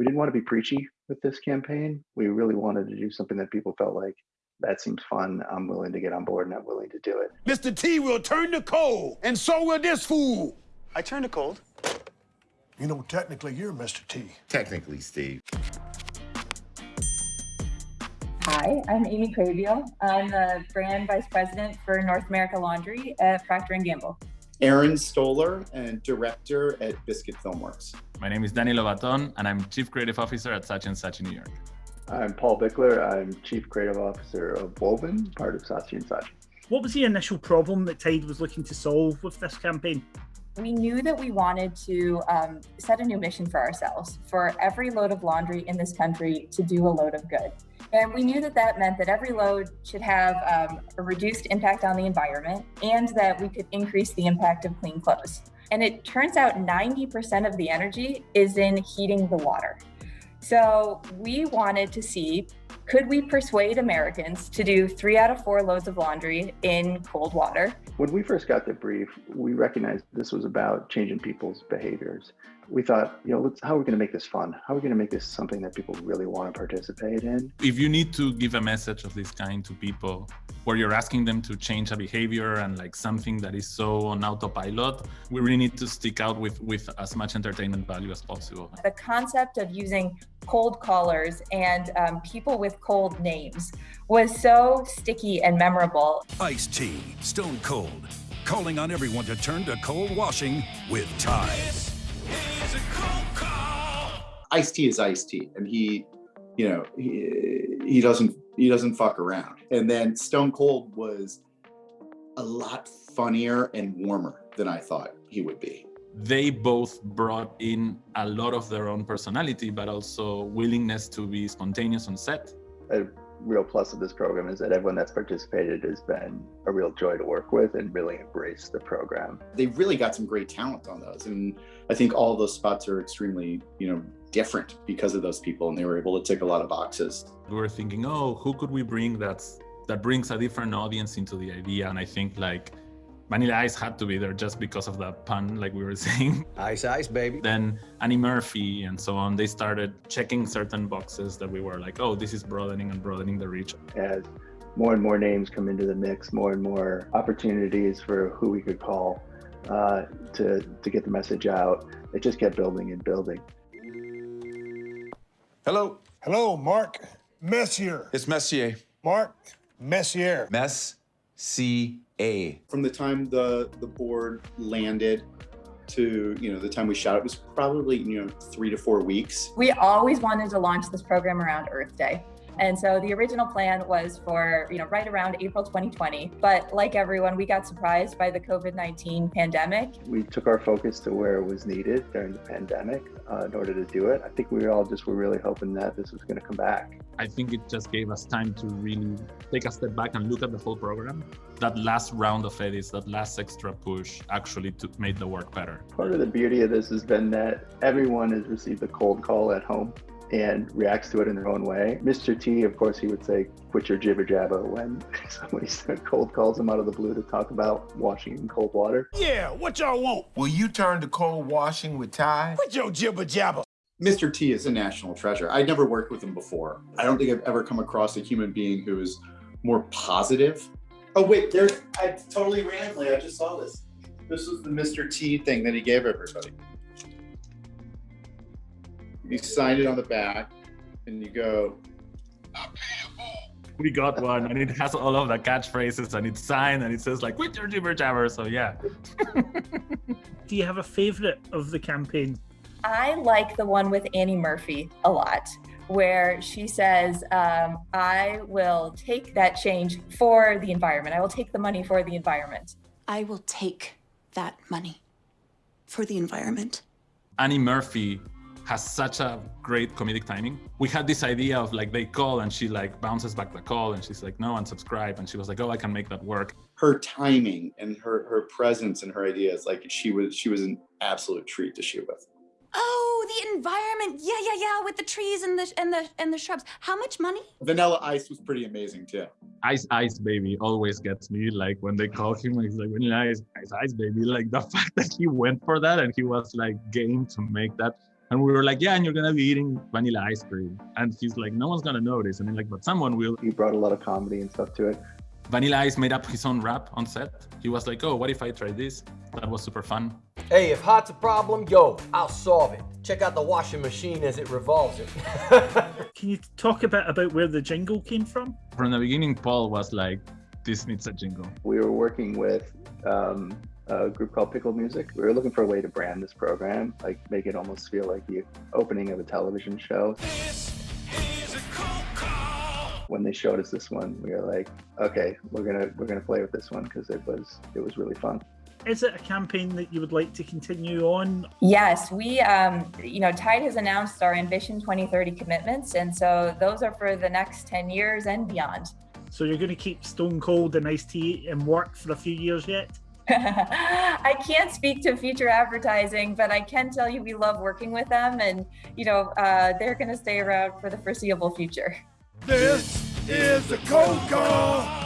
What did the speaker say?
We didn't want to be preachy with this campaign. We really wanted to do something that people felt like that seems fun. I'm willing to get on board and I'm willing to do it. Mr. T will turn to cold, and so will this fool. I turn to cold. You know, technically, you're Mr. T. Technically, Steve. Hi, I'm Amy Cravio. I'm the brand vice president for North America Laundry at Procter & Gamble. Aaron Stoller and director at Biscuit Filmworks. My name is Danny Lobaton, and I'm chief creative officer at Saatchi & Saatchi New York. I'm Paul Bickler. I'm chief creative officer of Woven, part of Saatchi & Saatchi. What was the initial problem that Tide was looking to solve with this campaign? We knew that we wanted to um, set a new mission for ourselves, for every load of laundry in this country to do a load of good. And we knew that that meant that every load should have um, a reduced impact on the environment and that we could increase the impact of clean clothes. And it turns out 90% of the energy is in heating the water. So we wanted to see could we persuade Americans to do three out of four loads of laundry in cold water? When we first got the brief, we recognized this was about changing people's behaviors. We thought, you know, let's, how are we going to make this fun? How are we going to make this something that people really want to participate in? If you need to give a message of this kind to people, where you're asking them to change a behavior and like something that is so on autopilot, we really need to stick out with, with as much entertainment value as possible. The concept of using cold callers and um, people with cold names was so sticky and memorable. Ice-T, Stone Cold, calling on everyone to turn to cold washing with Tide. Ice-T is Ice-T, and he, you know, he, he doesn't he doesn't fuck around. And then Stone Cold was a lot funnier and warmer than I thought he would be. They both brought in a lot of their own personality, but also willingness to be spontaneous on set. A real plus of this program is that everyone that's participated has been a real joy to work with and really embraced the program. They really got some great talent on those. And I think all those spots are extremely, you know, different because of those people and they were able to tick a lot of boxes. We were thinking, oh, who could we bring that's that brings a different audience into the idea? And I think like Vanilla Ice had to be there just because of that pun, like we were saying. Ice, ice, baby. Then Annie Murphy and so on, they started checking certain boxes that we were like, oh, this is broadening and broadening the reach. As more and more names come into the mix, more and more opportunities for who we could call uh, to, to get the message out, it just kept building and building. Hello. Hello, Mark Messier. It's Messier. Mark Messier. Mess C A. From the time the the board landed to you know the time we shot it was probably you know three to four weeks. We always wanted to launch this program around Earth Day. And so the original plan was for, you know, right around April 2020. But like everyone, we got surprised by the COVID-19 pandemic. We took our focus to where it was needed during the pandemic uh, in order to do it. I think we all just were really hoping that this was going to come back. I think it just gave us time to really take a step back and look at the whole program. That last round of edits, that last extra push actually took, made the work better. Part of the beauty of this has been that everyone has received a cold call at home and reacts to it in their own way. Mr. T, of course, he would say, quit your jibber jabber when somebody cold calls him out of the blue to talk about washing in cold water. Yeah, what y'all want? Will you turn to cold washing with Tide? Quit your jibber jabber. Mr. T is a national treasure. I'd never worked with him before. I don't think I've ever come across a human being who is more positive. Oh wait, there's I totally randomly I just saw this. This was the Mr. T thing that he gave everybody. You sign it on the back and you go, We got one and it has all of the catchphrases and it's signed and it says like, quit your jibber jabber. So yeah. Do you have a favorite of the campaign? I like the one with Annie Murphy a lot, where she says, um, I will take that change for the environment. I will take the money for the environment. I will take that money for the environment. Annie Murphy has such a great comedic timing. We had this idea of like they call and she like bounces back the call and she's like, no, unsubscribe. And she was like, oh, I can make that work. Her timing and her her presence and her ideas, like she was she was an absolute treat to shoot with. Oh, the environment. Yeah, yeah, yeah, with the trees and the and the and the shrubs. How much money? Vanilla Ice was pretty amazing too. Ice Ice Baby always gets me. Like when they call him, he's like Vanilla Ice Ice Ice Baby. Like the fact that he went for that and he was like game to make that And we were like, yeah, and you're gonna be eating vanilla ice cream. And he's like, no one's gonna notice. And then like, but someone will. He brought a lot of comedy and stuff to it. Vanilla Ice made up his own rap on set. He was like, oh, what if I try this? That was super fun. Hey, if hot's a problem, yo, I'll solve it. Check out the washing machine as it revolves it. Can you talk a bit about where the jingle came from? From the beginning, Paul was like, this needs a jingle. We were working with um, a group called Pickle Music. We were looking for a way to brand this program, like make it almost feel like the opening of a television show. When they showed us this one, we were like, okay, we're gonna we're gonna play with this one because it was it was really fun. Is it a campaign that you would like to continue on? Yes, we, um, you know, Tide has announced our Ambition 2030 commitments, and so those are for the next 10 years and beyond. So you're going to keep Stone Cold and Ice-T in work for a few years yet? I can't speak to future advertising, but I can tell you we love working with them, and you know uh, they're going to stay around for the foreseeable future. This is the cold call.